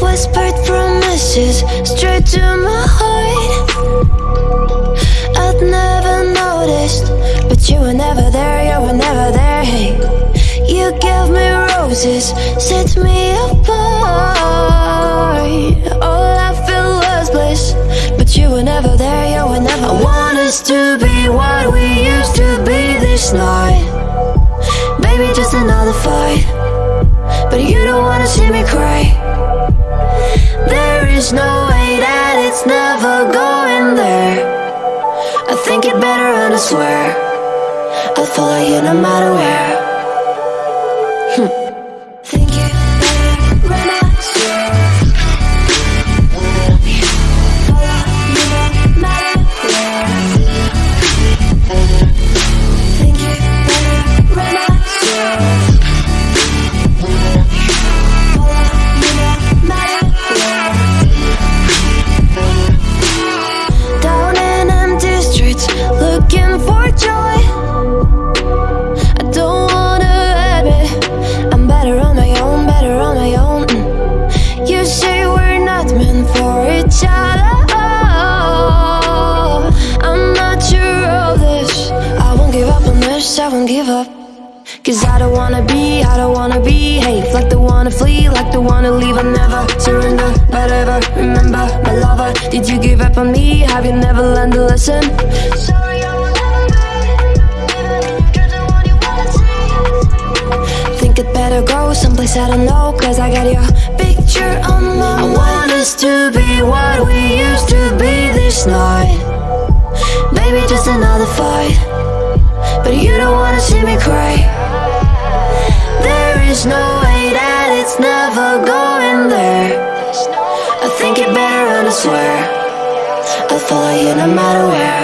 Whispered promises straight to my heart. I'd never noticed, but you were never there, you were never there. Hey, you gave me roses, set me apart. All I felt was bliss, but you were never there, you were never. I us to be what we used to be this night. Baby, just another fight, but you don't wanna see me cry. There is no way that it's never going there I think it better and I swear I'll follow you no matter where won't give up. Cause I don't wanna be, I don't wanna behave Like the wanna flee, like the wanna leave I never surrender, but ever remember My lover, did you give up on me? Have you never learned a lesson? Sorry, I will never be Even if your dreams what you wanna see Think it better go someplace I don't know Cause I got your picture on my I want us to be what we used to be this night Maybe just another fight But you don't wanna aware